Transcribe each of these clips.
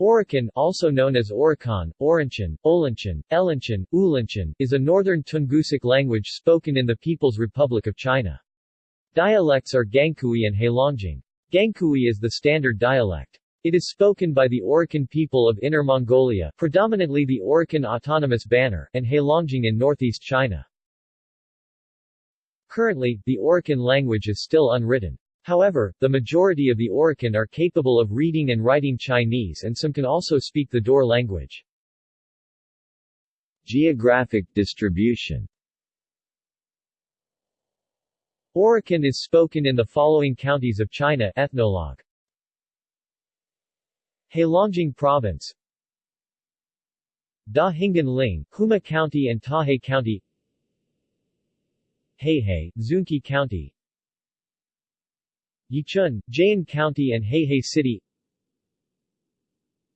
Oroqen also known as Orochon, Oronchon, Olunchun, Elunchun, Ulunchun, is a northern Tungusic language spoken in the People's Republic of China. Dialects are Gankui and Heilongjiang. Gankui is the standard dialect. It is spoken by the Oroqen people of Inner Mongolia predominantly the Oroqen Autonomous Banner and Heilongjiang in northeast China. Currently, the Oroqen language is still unwritten. However, the majority of the Oroqen are capable of reading and writing Chinese and some can also speak the Daur language. Geographic distribution Oroqen is spoken in the following counties of China Ethnologue. Heilongjiang Province Da Hingan Ling, Huma County and Tahe County Heihe, Xunke County Yichun, Jiayin County and Heihe City.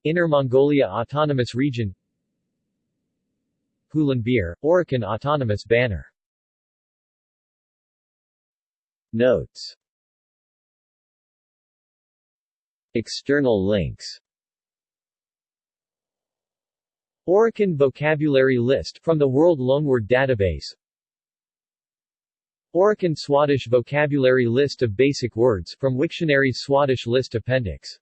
Inner Mongolia Autonomous Region. Hulunbuir, Oroqen Autonomous Banner. Notes. External links. Oroqen Vocabulary List from the World Loanword Database Oroqen Swadesh Vocabulary List of Basic Words from Wiktionary Swadesh List Appendix